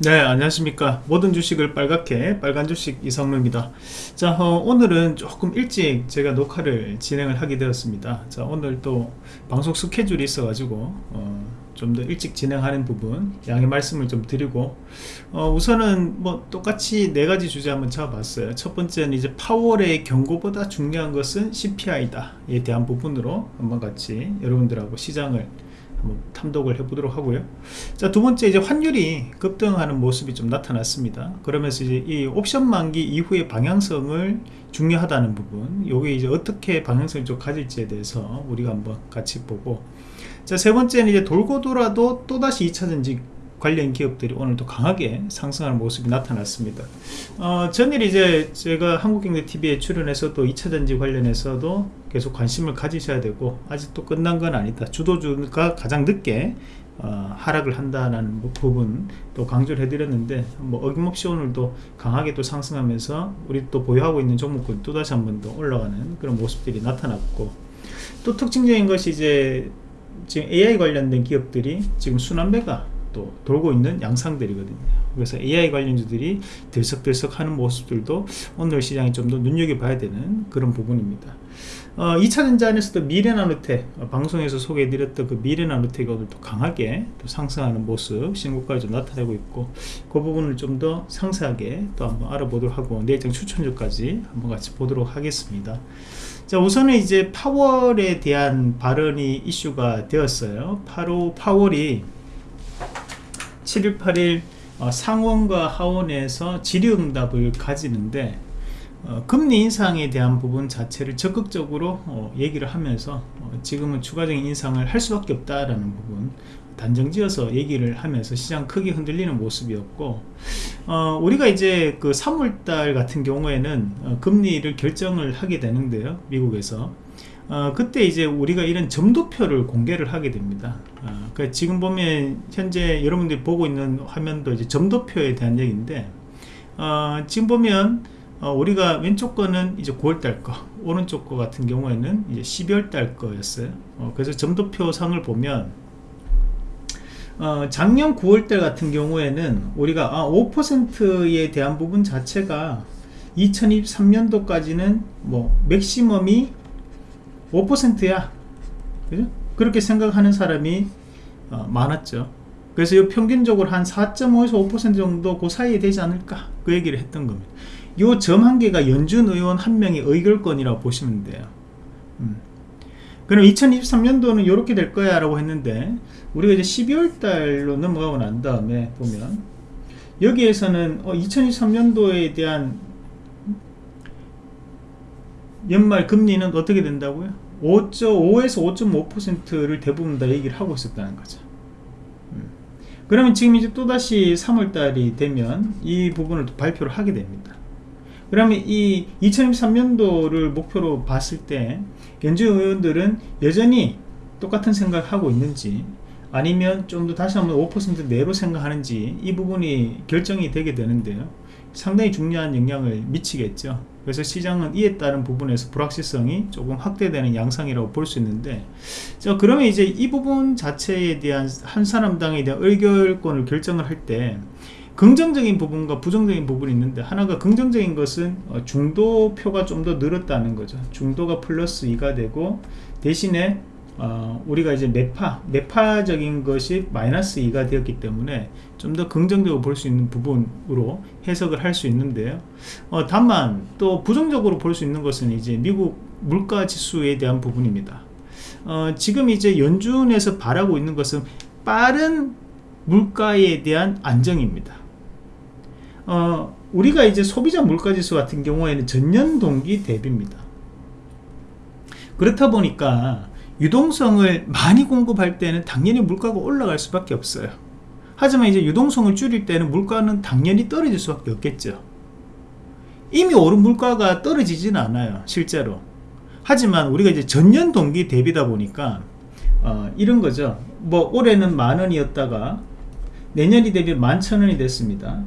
네 안녕하십니까. 모든 주식을 빨갛게 빨간 주식 이성루입니다. 자 어, 오늘은 조금 일찍 제가 녹화를 진행을 하게 되었습니다. 자 오늘 또 방송 스케줄이 있어 가지고 어, 좀 더 일찍 진행하는 부분 양해 말씀을 좀 드리고 어, 우선은 뭐 똑같이 네 가지 주제 한번 잡아봤어요. 첫 번째는 이제 파월의 경고보다 중요한 것은 CPI다. 에 대한 부분으로 한번 같이 여러분들하고 시장을 한번 탐독을 해보도록 하고요. 자, 두 번째 이제 환율이 급등하는 모습이 좀 나타났습니다. 그러면서 이제 이 옵션 만기 이후의 방향성을 중요하다는 부분, 요게 이제 어떻게 방향성을 좀 가질지에 대해서 우리가 한번 같이 보고, 자, 세 번째는 이제 돌고 돌아도 또다시 2차전지 관련 기업들이 오늘도 강하게 상승하는 모습이 나타났습니다. 어, 전일 이제 제가 한국경제TV에 출연해서 또 2차전지 관련해서도 계속 관심을 가지셔야 되고 아직도 끝난 건 아니다. 주도주가 가장 늦게 어, 하락을 한다는 부분 또 강조를 해드렸는데 뭐 어김없이 오늘도 강하게 또 상승하면서 우리 또 보유하고 있는 종목군 또다시 한 번 더 올라가는 그런 모습들이 나타났고 또 특징적인 것이 이제 지금 AI 관련된 기업들이 지금 순환매가 또 돌고 있는 양상들이거든요 그래서 AI 관련주들이 들썩들썩 하는 모습들도 오늘 시장이 좀 더 눈여겨봐야 되는 그런 부분입니다 어, 2차전지 안에서도 미래나노텍 어, 방송에서 소개해드렸던 그 미래나노텍이 오늘 또 강하게 또 상승하는 모습 신고가를 좀 나타내고 있고 그 부분을 좀 더 상세하게 또 한번 알아보도록 하고 내일장 추천주까지 한번 같이 보도록 하겠습니다. 자 우선은 이제 파월에 대한 발언이 이슈가 되었어요. 8호 파월이 7일 8일 어, 상원과 하원에서 질의응답을 가지는데 어, 금리 인상에 대한 부분 자체를 적극적으로 어, 얘기를 하면서 어, 지금은 추가적인 인상을 할 수밖에 없다라는 부분 단정지어서 얘기를 하면서 시장 크게 흔들리는 모습이었고 어, 우리가 이제 그 3월달 같은 경우에는 어, 금리를 결정을 하게 되는데요 미국에서 어, 그때 이제 우리가 이런 점도표를 공개를 하게 됩니다. 어, 그러니까 지금 보면 현재 여러분들이 보고 있는 화면도 이제 점도표에 대한 얘기인데 어, 지금 보면 어, 우리가 왼쪽 거는 이제 9월달 거, 오른쪽 거 같은 경우에는 이제 12월달 거였어요. 어, 그래서 점도표 상을 보면 어, 작년 9월달 같은 경우에는 우리가 아, 5%에 대한 부분 자체가 2023년도까지는 뭐 맥시멈이 5%야 그죠? 그렇게 생각하는 사람이 어, 많았죠 그래서 이 평균적으로 한 4.5에서 5% 정도 그 사이에 되지 않을까 그 얘기를 했던 겁니다 이점한 개가 연준 의원 한 명의 의결권이라고 보시면 돼요 음. 그럼 2023년도는 이렇게 될 거야 라고 했는데 우리가 이제 12월 달로 넘어가고 난 다음에 보면 여기에서는 어, 2023년도에 대한 연말 금리는 어떻게 된다고요? 5.5에서 5.5%를 대부분 다 얘기를 하고 있었다는 거죠. 음. 그러면 지금 이제 또다시 3월달이 되면 이 부분을 또 발표를 하게 됩니다. 그러면 이 2023년도를 목표로 봤을 때 연준 의원들은 여전히 똑같은 생각을 하고 있는지 아니면 좀 더 다시 한번 5% 내로 생각하는지 이 부분이 결정이 되게 되는데요. 상당히 중요한 영향을 미치겠죠. 그래서 시장은 이에 따른 부분에서 불확실성이 조금 확대되는 양상이라고 볼 수 있는데 자 그러면 이제 이 부분 자체에 대한 한 사람당에 대한 의결권을 결정을 할때 긍정적인 부분과 부정적인 부분이 있는데 하나가 긍정적인 것은 어, 중도표가 좀 더 늘었다는 거죠 중도가 플러스 2가 되고 대신에 어, 우리가 이제 매파, 매파적인 것이 마이너스 2가 되었기 때문에 좀 더 긍정적으로 볼 수 있는 부분으로 해석을 할 수 있는데요. 어, 다만 또 부정적으로 볼 수 있는 것은 이제 미국 물가 지수에 대한 부분입니다. 어, 지금 이제 연준에서 바라고 있는 것은 빠른 물가에 대한 안정입니다. 어, 우리가 이제 소비자 물가지수 같은 경우에는 전년 동기 대비입니다. 그렇다 보니까 유동성을 많이 공급할 때는 당연히 물가가 올라갈 수밖에 없어요. 하지만 이제 유동성을 줄일 때는 물가는 당연히 떨어질 수밖에 없겠죠. 이미 오른 물가가 떨어지진 않아요 실제로. 하지만 우리가 이제 전년 동기 대비다 보니까 어, 이런 거죠. 뭐 올해는 만 원이었다가 내년이 되면 만 천 원이 됐습니다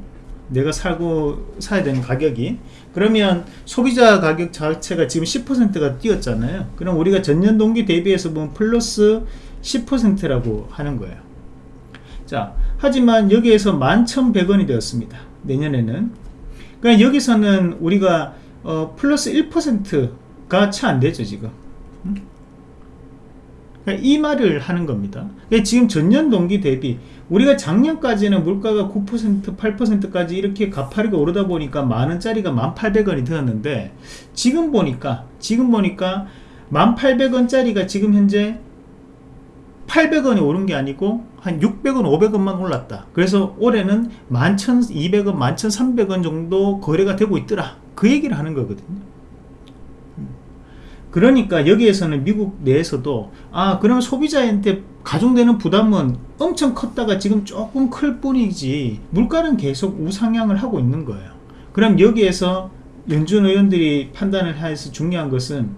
내가 살고 사야 되는 가격이. 그러면 소비자 가격 자체가 지금 10%가 뛰었잖아요. 그럼 우리가 전년 동기 대비해서 보면 플러스 10%라고 하는 거예요. 자 하지만 여기에서 11,100원이 되었습니다. 내년에는. 그러니까 여기서는 우리가 어, 플러스 1%가 채 안되죠 지금. 음? 그러니까 이 말을 하는 겁니다. 그러니까 지금 전년 동기 대비 우리가 작년까지는 물가가 9% 8%까지 이렇게 가파르게 오르다 보니까 만원짜리가 1800원이 되었는데 지금 보니까 지금 보니까 1800원짜리가 지금 현재 800원이 오른 게 아니고 한 600원 500원만 올랐다. 그래서 올해는 11,200원 11,300원 정도 거래가 되고 있더라. 그 얘기를 하는 거거든요 그러니까 여기에서는 미국 내에서도 아 그러면 소비자한테 가중되는 부담은 엄청 컸다가 지금 조금 클 뿐이지 물가는 계속 우상향을 하고 있는 거예요. 그럼 여기에서 연준 의원들이 판단을 해서 중요한 것은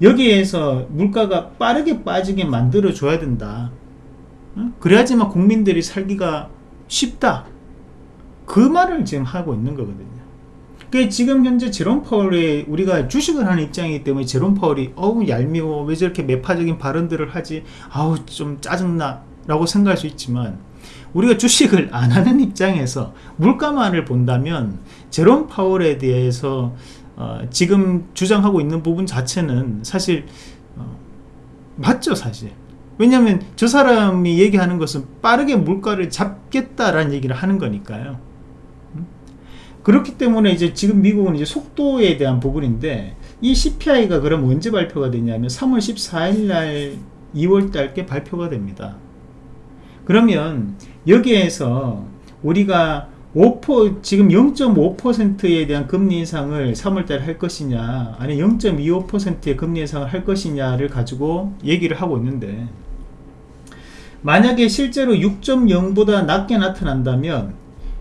여기에서 물가가 빠르게 빠지게 만들어 줘야 된다. 그래야지만 국민들이 살기가 쉽다. 그 말을 지금 하고 있는 거거든요 그 지금 현재 제롬 파월이 우리가 주식을 하는 입장이기 때문에 제롬 파월이 어우 얄미워. 왜 저렇게 매파적인 발언들을 하지? 아우 좀 짜증나. 라고 생각할 수 있지만 우리가 주식을 안 하는 입장에서 물가만을 본다면 제롬 파월에 대해서 어, 지금 주장하고 있는 부분 자체는 사실 어, 맞죠 사실. 왜냐하면 저 사람이 얘기하는 것은 빠르게 물가를 잡겠다라는 얘기를 하는 거니까요. 음? 그렇기 때문에 이제 지금 미국은 이제 속도에 대한 부분인데 이 CPI가 그럼 언제 발표가 되냐면 3월 14일 날 2월 달께 발표가 됩니다. 그러면 여기에서 우리가 5% 지금 0.5%에 대한 금리 인상을 3월달에 할 것이냐 아니 0.25%의 금리 인상을 할 것이냐를 가지고 얘기를 하고 있는데 만약에 실제로 6.0보다 낮게 나타난다면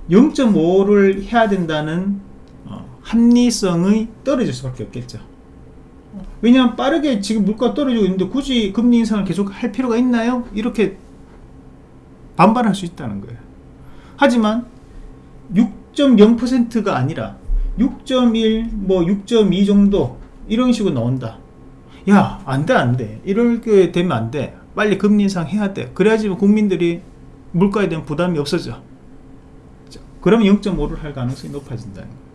0.5를 해야 된다는 어, 합리성이 떨어질 수밖에 없겠죠 왜냐하면 빠르게 지금 물가 떨어지고 있는데 굳이 금리 인상을 계속 할 필요가 있나요? 이렇게 반발할 수 있다는 거예요 하지만 6.0%가 아니라 6.1, 뭐 6.2 정도 이런 식으로 나온다. 야, 안 돼, 안 돼. 이렇게 되면 안 돼. 빨리 금리 인상 해야 돼. 그래야지 국민들이 물가에 대한 부담이 없어져. 그러면 0.5를 할 가능성이 높아진다는 거예요.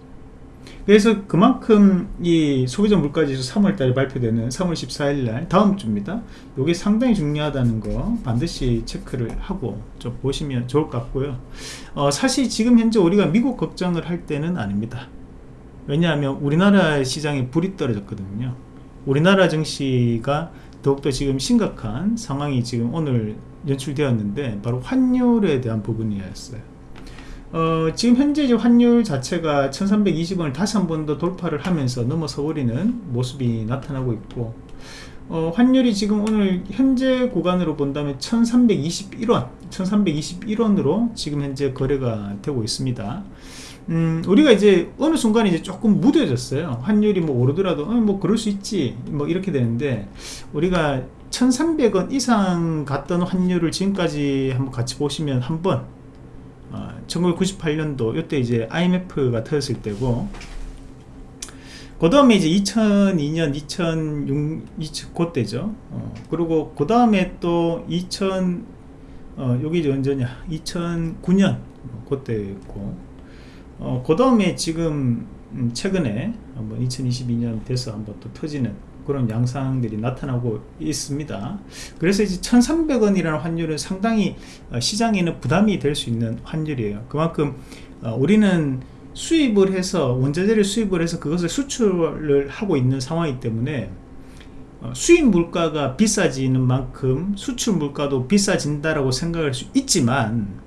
그래서 그만큼 이 소비자 물가지수 3월달에 발표되는 3월 14일날 다음 주입니다. 이게 상당히 중요하다는 거 반드시 체크를 하고 좀 보시면 좋을 것 같고요. 어, 사실 지금 현재 우리가 미국 걱정을 할 때는 아닙니다. 왜냐하면 우리나라 시장에 불이 떨어졌거든요. 우리나라 증시가 더욱더 지금 심각한 상황이 지금 오늘 연출되었는데 바로 환율에 대한 부분이었어요. 어, 지금 현재 환율 자체가 1320원을 다시 한 번 더 돌파를 하면서 넘어서 버리는 모습이 나타나고 있고 어, 환율이 지금 오늘 현재 구간으로 본다면 1321원 1321원으로 지금 현재 거래가 되고 있습니다. 음, 우리가 이제 어느 순간 이제 조금 무뎌졌어요. 환율이 뭐 오르더라도 어, 뭐 그럴 수 있지 뭐 이렇게 되는데 우리가 1300원 이상 갔던 환율을 지금까지 한번 같이 보시면 한번 1998년도 이때 이제 IMF가 터졌을 때고 그 다음에 이제 2002년 2006 2000, 그때죠. 어, 그리고 그 다음에 또 2000 어, 여기 언제냐? 2009년 그때고. 어, 그 다음에 지금 음, 최근에 한번 2022년 돼서 한번 또 터지는 그런 양상들이 나타나고 있습니다. 그래서 이제 1300원이라는 환율은 상당히 어, 시장에는 부담이 될 수 있는 환율이에요. 그만큼 어, 우리는 수입을 해서 원자재를 수입을 해서 그것을 수출을 하고 있는 상황이기 때문에 어, 수입 물가가 비싸지는 만큼 수출 물가도 비싸진다라고 생각할 수 있지만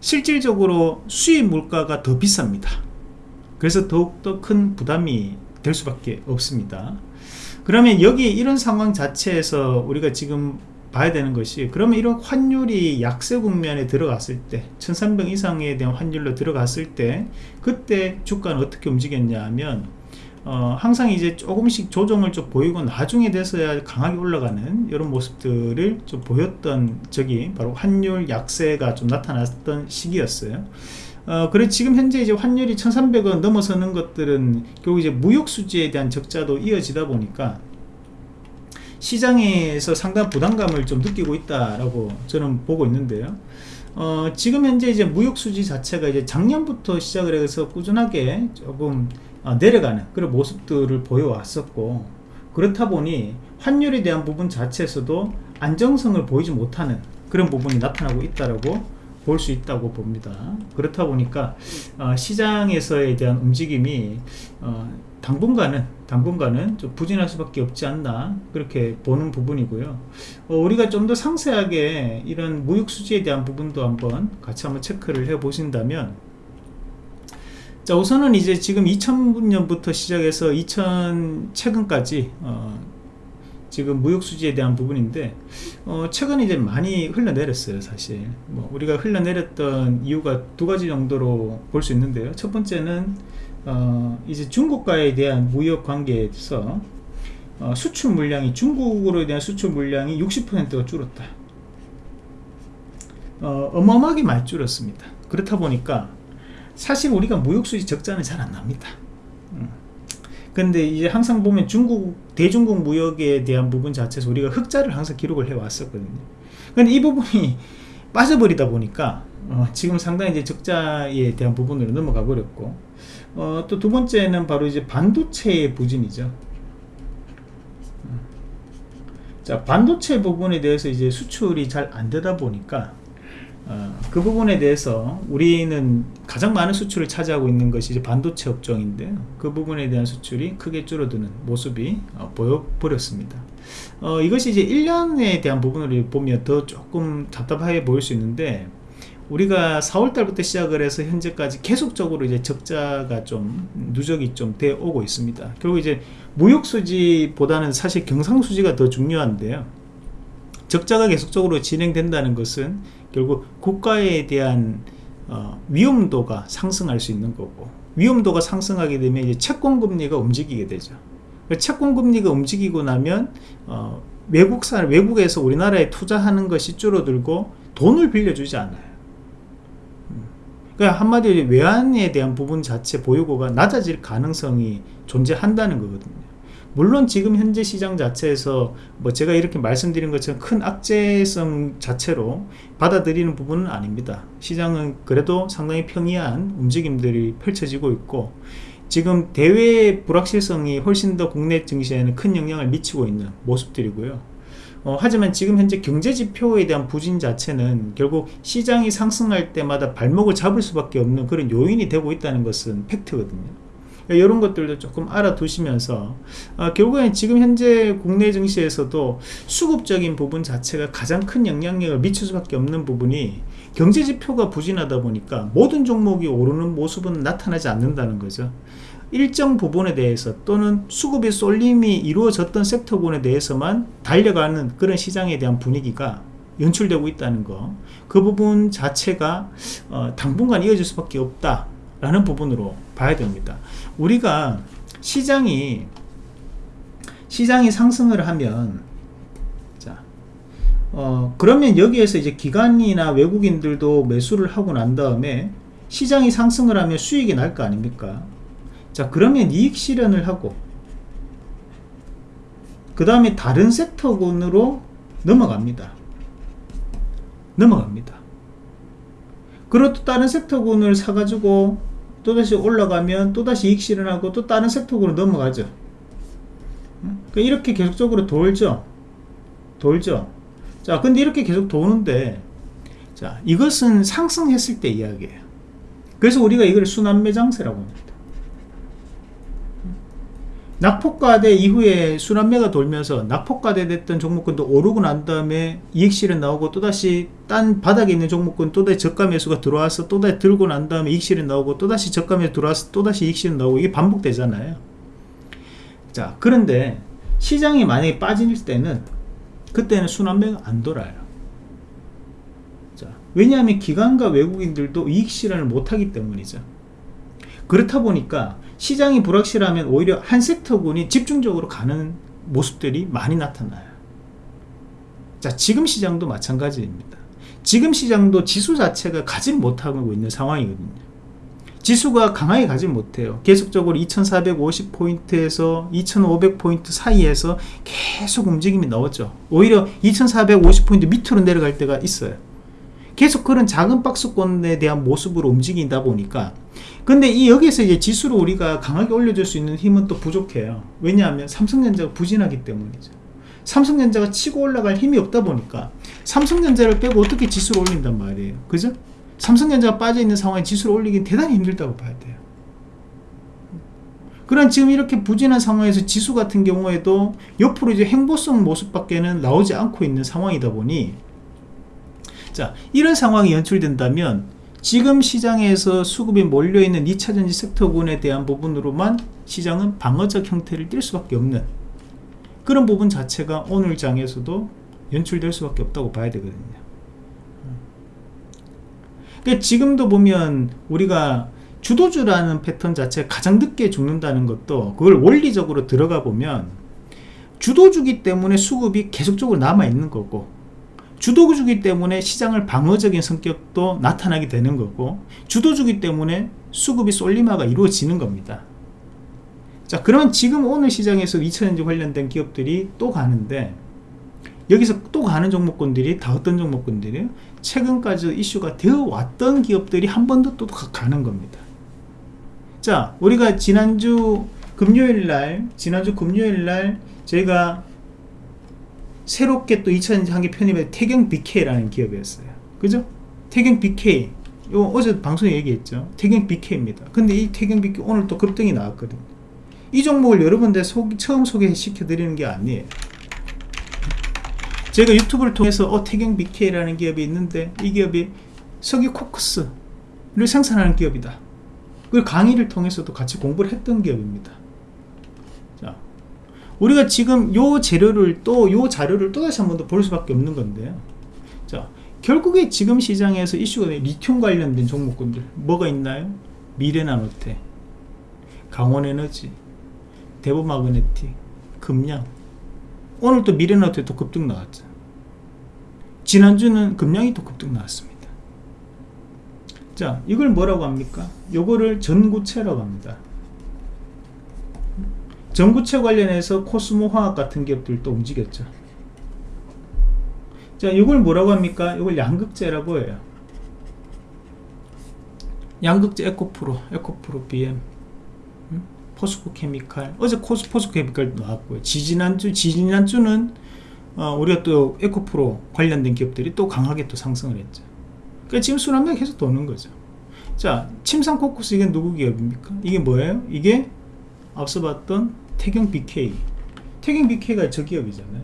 실질적으로 수입 물가가 더 비쌉니다. 그래서 더욱더 큰 부담이 될 수밖에 없습니다 그러면 여기 이런 상황 자체에서 우리가 지금 봐야 되는 것이 그러면 이런 환율이 약세 국면에 들어갔을 때 1300 이상에 대한 환율로 들어갔을 때 그때 주가는 어떻게 움직였냐 하면 어, 항상 이제 조금씩 조정을 좀 보이고 나중에 돼서야 강하게 올라가는 이런 모습들을 좀 보였던 적이 바로 환율 약세가 좀 나타났던 시기였어요 어, 그래 지금 현재 이제 환율이 1300원 넘어서는 것들은 결국 이제 무역 수지에 대한 적자도 이어지다 보니까 시장에서 상당한 부담감을 좀 느끼고 있다라고 저는 보고 있는데요. 어, 지금 현재 이제 무역 수지 자체가 이제 작년부터 시작을 해서 꾸준하게 조금 어, 내려가는 그런 모습들을 보여왔었고 그렇다 보니 환율에 대한 부분 자체에서도 안정성을 보이지 못하는 그런 부분이 나타나고 있다라고 볼 수 있다고 봅니다. 그렇다 보니까 어, 시장에서에 대한 움직임이 어, 당분간은 당분간은 좀 부진할 수밖에 없지 않나 그렇게 보는 부분이고요. 어, 우리가 좀 더 상세하게 이런 무역 수지에 대한 부분도 한번 같이 한번 체크를 해 보신다면 자 우선은 이제 지금 2000년부터 시작해서 2000 최근까지 어, 지금 무역 수지에 대한 부분인데 어, 최근에 이제 많이 흘러내렸어요 사실. 뭐 우리가 흘러내렸던 이유가 두 가지 정도로 볼 수 있는데요. 첫 번째는 어, 이제 중국과에 대한 무역 관계에서 어, 수출 물량이 중국으로 대한 수출 물량이 60%가 줄었다. 어, 어마어마하게 많이 줄었습니다. 그렇다 보니까 사실 우리가 무역수지 적자는 잘 안 납니다. 음. 근데 이제 항상 보면 중국, 대중국 무역에 대한 부분 자체에서 우리가 흑자를 항상 기록을 해 왔었거든요. 근데 이 부분이 빠져버리다 보니까 어, 지금 상당히 이제 적자에 대한 부분으로 넘어가 버렸고 어, 또 두 번째는 바로 이제 반도체의 부진이죠. 음. 자 반도체 부분에 대해서 이제 수출이 잘 안 되다 보니까 어, 그 부분에 대해서 우리는 가장 많은 수출을 차지하고 있는 것이 이제 반도체 업종인데 그 부분에 대한 수출이 크게 줄어드는 모습이 어, 보여버렸습니다. 어, 이것이 이제 1년에 대한 부분을 보면 더 조금 답답하게 보일 수 있는데 우리가 4월달부터 시작을 해서 현재까지 계속적으로 이제 적자가 좀 누적이 좀 되어 오고 있습니다. 결국 이제 무역수지보다는 사실 경상수지가 더 중요한데요. 적자가 계속적으로 진행된다는 것은 결국 국가에 대한 어, 위험도가 상승할 수 있는 거고 위험도가 상승하게 되면 이제 채권금리가 움직이게 되죠. 그 채권금리가 움직이고 나면 어, 외국산 외국에서 우리나라에 투자하는 것이 줄어들고 돈을 빌려주지 않아요. 음. 그러니까 한마디로 외환에 대한 부분 자체 보유고가 낮아질 가능성이 존재한다는 거거든요 물론 지금 현재 시장 자체에서 뭐 제가 이렇게 말씀드린 것처럼 큰 악재성 자체로 받아들이는 부분은 아닙니다. 시장은 그래도 상당히 평이한 움직임들이 펼쳐지고 있고 지금 대외 불확실성이 훨씬 더 국내 증시에는 큰 영향을 미치고 있는 모습들이고요. 어, 하지만 지금 현재 경제지표에 대한 부진 자체는 결국 시장이 상승할 때마다 발목을 잡을 수밖에 없는 그런 요인이 되고 있다는 것은 팩트거든요 이런 것들도 조금 알아두시면서 어, 결국엔 지금 현재 국내 증시에서도 수급적인 부분 자체가 가장 큰 영향력을 미칠 수밖에 없는 부분이 경제지표가 부진하다 보니까 모든 종목이 오르는 모습은 나타나지 않는다는 거죠. 일정 부분에 대해서 또는 수급의 쏠림이 이루어졌던 섹터군에 대해서만 달려가는 그런 시장에 대한 분위기가 연출되고 있다는 거. 그 부분 자체가 어, 당분간 이어질 수밖에 없다 라는 부분으로 봐야 됩니다. 우리가 시장이 시장이 상승을 하면 자 어, 그러면 여기에서 이제 기관이나 외국인들도 매수를 하고 난 다음에 시장이 상승을 하면 수익이 날 거 아닙니까? 자 그러면 이익 실현을 하고 그 다음에 다른 섹터군으로 넘어갑니다. 넘어갑니다. 또 다른 섹터군을 사가지고 또다시 올라가면 또다시 이익 실현하고 또 다른 섹터로 넘어가죠. 그러니까 이렇게 계속적으로 돌죠. 돌죠. 자 근데 이렇게 계속 도는데 자 이것은 상승했을 때 이야기예요. 그래서 우리가 이걸 순환매장세라고 합니다 낙폭과대 이후에 순환매가 돌면서 낙폭과대 됐던 종목군도 오르고 난 다음에 이익실현 나오고 또다시 딴 바닥에 있는 종목군 또다시 저가 매수가 들어와서 또다시 들고 난 다음에 이익실현 나오고 또다시 저가 매수 들어와서 또다시 이익실현 나오고 이게 반복되잖아요. 자 그런데 시장이 만약에 빠질 때는 그때는 순환매가 안 돌아요. 자 왜냐하면 기관과 외국인들도 이익실현을 못하기 때문이죠. 그렇다 보니까 시장이 불확실하면 오히려 한 섹터군이 집중적으로 가는 모습들이 많이 나타나요. 자 지금 시장도 마찬가지입니다. 지금 시장도 지수 자체가 가지 못하고 있는 상황이거든요. 지수가 강하게 가지 못해요. 계속적으로 2450포인트에서 2500포인트 사이에서 계속 움직임이 나왔죠. 오히려 2450포인트 밑으로 내려갈 때가 있어요 계속 그런 작은 박스권에 대한 모습으로 움직인다 보니까. 근데 이 여기서 이제 지수를 우리가 강하게 올려줄 수 있는 힘은 또 부족해요. 왜냐하면 삼성전자가 부진하기 때문이죠. 삼성전자가 치고 올라갈 힘이 없다 보니까 삼성전자를 빼고 어떻게 지수를 올린단 말이에요. 그죠? 삼성전자가 빠져있는 상황에 지수를 올리긴 대단히 힘들다고 봐야 돼요. 그런 지금 이렇게 부진한 상황에서 지수 같은 경우에도 옆으로 이제 행보성 모습밖에는 나오지 않고 있는 상황이다 보니 자 이런 상황이 연출된다면 지금 시장에서 수급이 몰려있는 2차전지 섹터군에 대한 부분으로만 시장은 방어적 형태를 띌 수밖에 없는 그런 부분 자체가 오늘 장에서도 연출될 수밖에 없다고 봐야 되거든요. 그러니까 지금도 보면 우리가 주도주라는 패턴 자체가 가장 늦게 죽는다는 것도 그걸 원리적으로 들어가 보면 주도주기 때문에 수급이 계속적으로 남아있는 거고 주도주기 때문에 시장을 방어적인 성격도 나타나게 되는 거고 주도주기 때문에 수급이 쏠림화가 이루어지는 겁니다. 자 그러면 지금 오늘 시장에서 2차전지 관련된 기업들이 또 가는데 여기서 또 가는 종목군들이 다 어떤 종목군들이에요 최근까지 이슈가 되어 왔던 기업들이 한 번 더 또 가는 겁니다. 자 우리가 지난주 금요일날 지난주 금요일날 저희가 새롭게 또 2000년 한개 편입한 태경 BK라는 기업이었어요. 그죠? 태경 BK 요 어제 방송에 얘기했죠. 태경 BK입니다. 근데 이 태경 BK 오늘 또 급등이 나왔거든요. 이 종목을 여러분들 소, 처음 소개시켜 드리는 게 아니에요. 제가 유튜브를 통해서 어 태경 BK라는 기업이 있는데 이 기업이 석유 코크스를 생산하는 기업이다. 그 강의를 통해서도 같이 공부를 했던 기업입니다. 자, 우리가 지금 요 재료를 또 요 자료를 또 다시 한 번 더 볼 수밖에 없는 건데요 자 결국에 지금 시장에서 이슈가 된 리튬 관련된 종목군들 뭐가 있나요? 미래나노테 강원에너지 대보마그네틱 금량 오늘 또 미래나노테 또 급등 나왔죠. 지난주는 금량이 또 급등 나왔습니다. 자 이걸 뭐라고 합니까? 요거를 전구체라고 합니다 전구체 관련해서 코스모 화학 같은 기업들도 움직였죠. 자 이걸 뭐라고 합니까? 이걸 양극재라고 해요. 양극재 에코프로 에코프로 BM 음? 포스코 케미칼. 어제 코스 포스코 케미칼 나왔고요. 지지난주 지지난주는 어, 우리가 또 에코프로 관련된 기업들이 또 강하게 또 상승을 했죠. 그러니까 지금 순환매가 계속 도는 거죠. 자 침상 코쿠스 이게 누구 기업입니까? 이게 뭐예요? 이게 앞서 봤던 태경 BK 태경 BK가 저 기업이잖아요.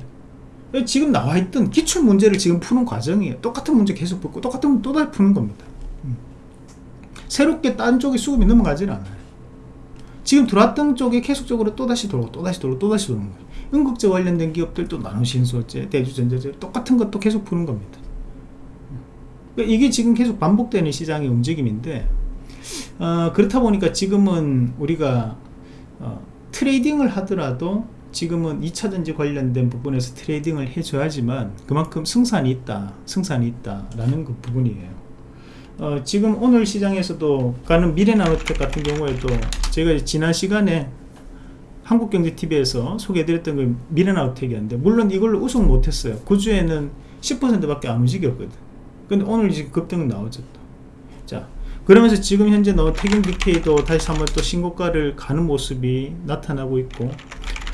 지금 나와있던 기출 문제를 지금 푸는 과정이에요. 똑같은 문제 계속 붙고 똑같은 문제 또다시 푸는 겁니다. 음. 새롭게 딴 쪽에 수급이 넘어가질 않아요. 지금 들어왔던 쪽에 계속적으로 또다시 돌고 또다시 돌고 또다시 도는 거예요. 응급제 관련된 기업들도 나노신소재 대주전자재 똑같은 것도 계속 푸는 겁니다. 그러니까 이게 지금 계속 반복되는 시장의 움직임인데 어, 그렇다 보니까 지금은 우리가 어, trading을 하더라도 지금은 2차전지 관련된 부분에서 trading을 해줘야지만 그만큼 승산이 있다 승산이 있다 라는 그 부분이에요. 어, 지금 오늘 시장에서도 가는 미래나노텍 같은 경우에도 제가 지난 시간에 한국경제TV에서 소개해드렸던 그 미래나노텍이었는데 물론 이걸로 우승 못했어요. 그 주에는 10% 밖에 안 움직였거든. 근데 오늘 이제 급등 나오죠 또. 자 그러면서 지금 현재 너 태경 BK도 다시 한번 또 신고가를 가는 모습이 나타나고 있고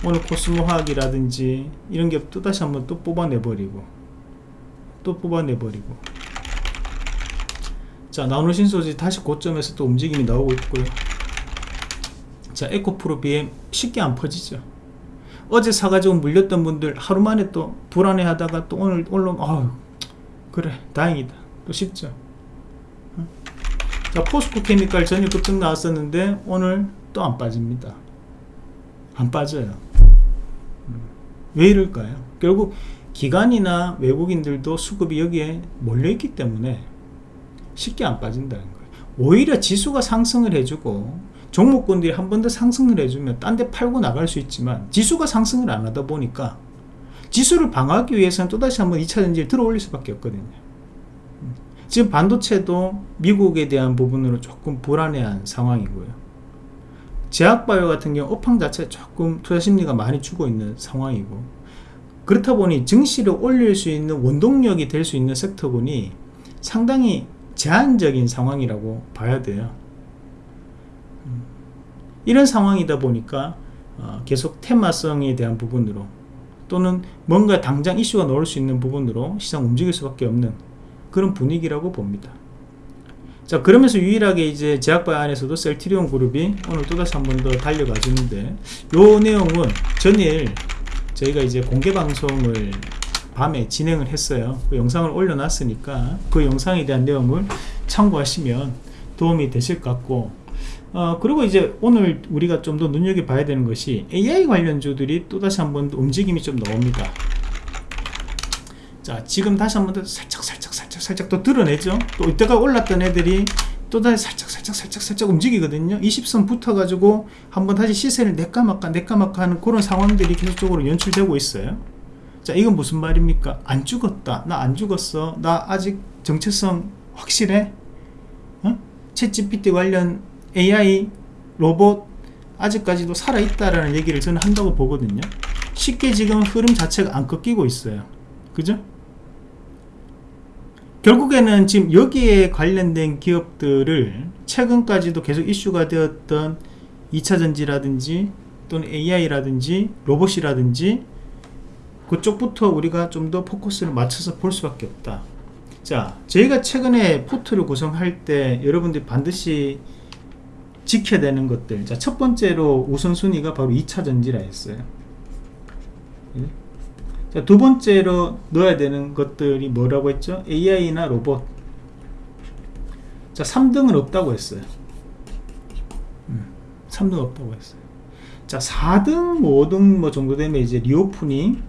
오늘 코스모 화학이라든지 이런 게 또 다시 한번 또 뽑아내버리고 또 뽑아내버리고. 자 나노신 소지 다시 고점에서 또 움직임이 나오고 있고요. 자 에코프로 BM 쉽게 안 퍼지죠. 어제 사가지고 물렸던 분들 하루 만에 또 불안해 하다가 또 오늘 올라 아유 그래 다행이다. 또 쉽죠? 자 포스코 케미칼 전일 급등 나왔었는데 오늘 또 안 빠집니다. 안 빠져요. 음. 왜 이럴까요? 결국 기관이나 외국인들도 수급이 여기에 몰려있기 때문에 쉽게 안 빠진다는 거예요. 오히려 지수가 상승을 해주고 종목군들이 한 번 더 상승을 해주면 딴 데 팔고 나갈 수 있지만 지수가 상승을 안 하다 보니까 지수를 방어하기 위해서는 또다시 한번 2차 전지를 들어 올릴 수밖에 없거든요 지금 반도체도 미국에 대한 부분으로 조금 불안해한 상황이고요. 제약바이오 같은 경우 업황 자체 조금 투자 심리가 많이 주고 있는 상황이고 그렇다 보니 증시를 올릴 수 있는 원동력이 될 수 있는 섹터군이 상당히 제한적인 상황이라고 봐야 돼요. 음, 이런 상황이다 보니까 어, 계속 테마성에 대한 부분으로 또는 뭔가 당장 이슈가 나올 수 있는 부분으로 시장 움직일 수밖에 없는 그런 분위기라고 봅니다. 자 그러면서 유일하게 이제 제약바 안에서도 셀트리온 그룹이 오늘 또다시 한 번 더 달려가 주는데 요 내용은 전일 저희가 이제 공개 방송을 밤에 진행을 했어요. 그 영상을 올려놨으니까 그 영상에 대한 내용을 참고하시면 도움이 되실 것 같고 어, 그리고 이제 오늘 우리가 좀 더 눈여겨봐야 되는 것이 AI 관련주들이 또다시 한번 움직임이 좀 나옵니다 자 지금 다시 한 번 더 살짝 살짝 살짝 살짝 또 드러내죠. 또 이때가 올랐던 애들이 또 다시 살짝 살짝 살짝 살짝 움직이거든요. 20선 붙어 가지고 한번 다시 시세를 내까막까 내까막까 하는 그런 상황들이 계속적으로 연출되고 있어요. 자 이건 무슨 말입니까? 안 죽었다. 나 안 죽었어. 나 아직 정체성 확실해? 어? 챗 GPT 관련 AI 로봇 아직까지도 살아있다라는 얘기를 저는 한다고 보거든요. 쉽게 지금 흐름 자체가 안 꺾이고 있어요. 그죠? 결국에는 지금 여기에 관련된 기업들을 최근까지도 계속 이슈가 되었던 2차전지라든지 또는 AI라든지 로봇이라든지 그쪽부터 우리가 좀 더 포커스를 맞춰서 볼 수밖에 없다. 자 저희가 최근에 포트를 구성할 때 여러분들이 반드시 지켜야 되는 것들. 자 첫 번째로 우선순위가 바로 2차전지라 했어요. 예? 자, 두 번째로 넣어야 되는 것들이 뭐라고 했죠? AI나 로봇. 자, 3등은 없다고 했어요. 음, 3등 없다고 했어요. 자, 4등, 5등 뭐 정도 되면 이제 reopening,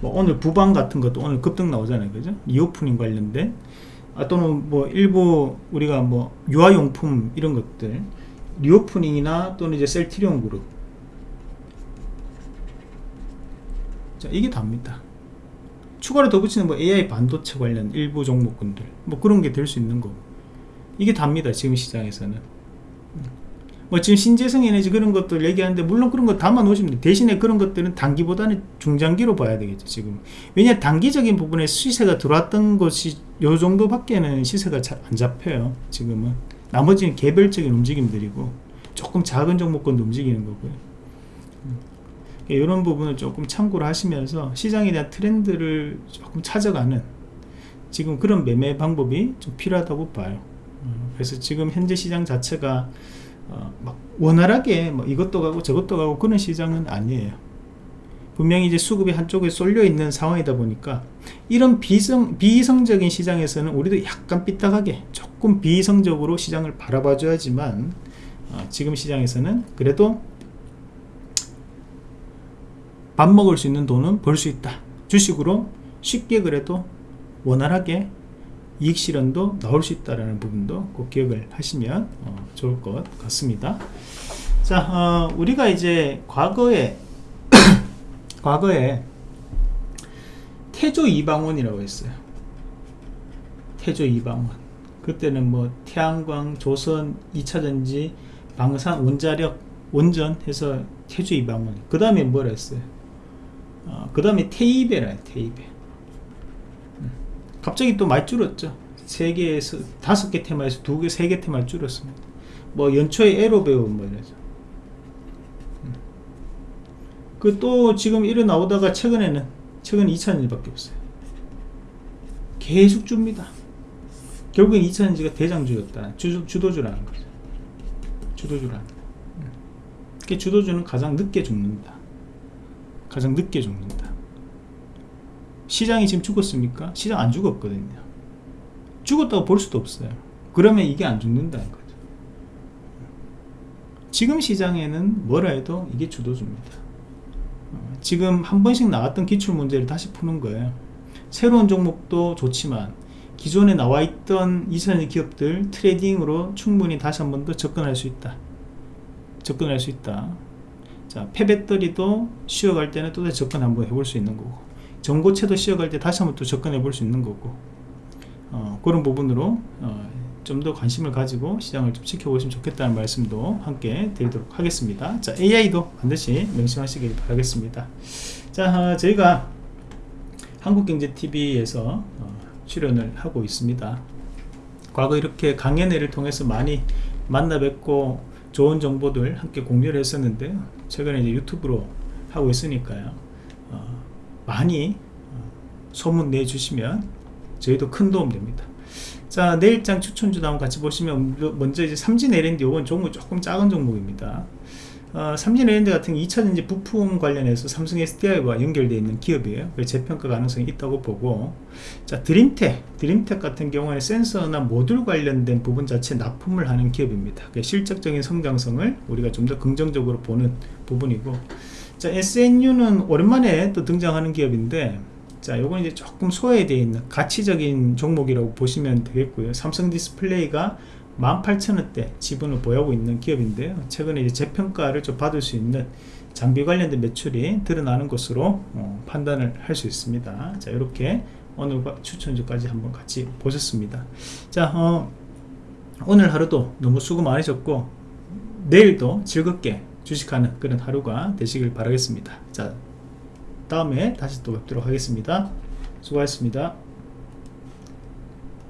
뭐 오늘 부방 같은 것도 오늘 급등 나오잖아요. 그죠? reopening 관련된. 아, 또는 뭐 일부 우리가 뭐 유아용품 이런 것들. 리오프닝이나 또는 이제 셀트리온 그룹. 자 이게 답니다. 추가로 덧붙이는 뭐 AI 반도체 관련 일부 종목군들 뭐 그런 게 될 수 있는 거고. 이게 답니다 지금 시장에서는. 뭐 지금 신재생 에너지 그런 것들 얘기하는데 물론 그런 거 담아 놓으시면 돼 대신에 그런 것들은 단기보다는 중장기로 봐야 되겠죠 지금. 왜냐 단기적인 부분에 시세가 들어왔던 것이 요 정도밖에는 시세가 잘 안 잡혀요 지금은. 나머지는 개별적인 움직임들이고 조금 작은 종목권도 움직이는 거고요 이런 부분을 조금 참고를 하시면서 시장에 대한 트렌드를 조금 찾아가는 지금 그런 매매 방법이 좀 필요하다고 봐요. 어, 그래서 지금 현재 시장 자체가 어, 막 원활하게 뭐 이것도 가고 저것도 가고 그런 시장은 아니에요. 분명히 이제 수급이 한쪽에 쏠려 있는 상황이다 보니까 이런 비성, 비이성적인 시장에서는 우리도 약간 삐딱하게 조금 비이성적으로 시장을 바라봐 줘야지만 어, 지금 시장에서는 그래도 밥 먹을 수 있는 돈은 벌 수 있다. 주식으로 쉽게 그래도 원활하게 이익 실현도 나올 수 있다는 부분도 꼭 기억을 하시면 어, 좋을 것 같습니다. 자 어, 우리가 이제 과거에 과거에 태조 이방원이라고 했어요. 태조 이방원. 그때는 뭐 태양광 조선 2차전지 방산 원자력 원전 해서 태조 이방원. 그 다음에 뭘 했어요 어, 그 다음에 테이베라 테이베. 음. 갑자기 또 많이 줄었죠. 세 개에서 다섯 개 테마에서 두 개, 세개 테마 줄었습니다. 뭐 연초에 에로배우 뭐 이러죠 음. 그또 지금 이래 나오다가 최근에는 최근 2차전지밖에 없어요. 계속 줍니다. 결국엔 2차전지가 대장주였다. 주, 주도주라는 거죠. 주도주라는 음. 주도주는 가장 늦게 죽는다 가장 늦게 죽는다. 시장이 지금 죽었습니까? 시장 안 죽었거든요. 죽었다고 볼 수도 없어요. 그러면 이게 안 죽는다는 거죠. 지금 시장에는 뭐라 해도 이게 주도주입니다. 어, 지금 한 번씩 나왔던 기출문제를 다시 푸는 거예요. 새로운 종목도 좋지만 기존에 나와 있던 이선의 기업들 트레이딩으로 충분히 다시 한 번 더 접근할 수 있다. 접근할 수 있다 자 폐배터리도 쉬어갈 때는 또 다시 접근 한번 해볼 수 있는 거고 전고체도 쉬어갈 때 다시 한번 또 접근해 볼 수 있는 거고 어, 그런 부분으로 어, 좀 더 관심을 가지고 시장을 좀 지켜보시면 좋겠다는 말씀도 함께 드리도록 하겠습니다. 자 AI도 반드시 명심하시길 바라겠습니다. 자 어, 저희가 한국경제TV에서 어, 출연을 하고 있습니다. 과거 이렇게 강연회를 통해서 많이 만나 뵙고 좋은 정보들 함께 공유를 했었는데 최근에 이제 유튜브로 하고 있으니까요. 어, 많이 어, 소문 내주시면 저희도 큰 도움 됩니다. 자 내일장 추천주도 한번 같이 보시면 먼저 이제 삼진 LND 이건 종목 조금 작은 종목입니다 어, 삼진 LND 같은 2차 전지 부품 관련해서 삼성 SDI와 연결되어 있는 기업이에요. 그래서 재평가 가능성이 있다고 보고 자 드림텍, 드림텍 같은 경우는 센서나 모듈 관련된 부분 자체 납품을 하는 기업입니다. 실적적인 성장성을 우리가 좀 더 긍정적으로 보는 부분이고 자 SNU는 오랜만에 또 등장하는 기업인데 자 요건 이제 조금 소외되어 있는 가치적인 종목이라고 보시면 되겠고요. 삼성 디스플레이가 18,000원대 지분을 보유하고 있는 기업인데요. 최근에 이제 재평가를 좀 받을 수 있는 장비 관련된 매출이 드러나는 것으로 어, 판단을 할 수 있습니다. 자, 이렇게 오늘 추천주까지 한번 같이 보셨습니다. 자, 어, 오늘 하루도 너무 수고 많으셨고, 내일도 즐겁게 주식하는 그런 하루가 되시길 바라겠습니다. 자, 다음에 다시 또 뵙도록 하겠습니다. 수고하셨습니다.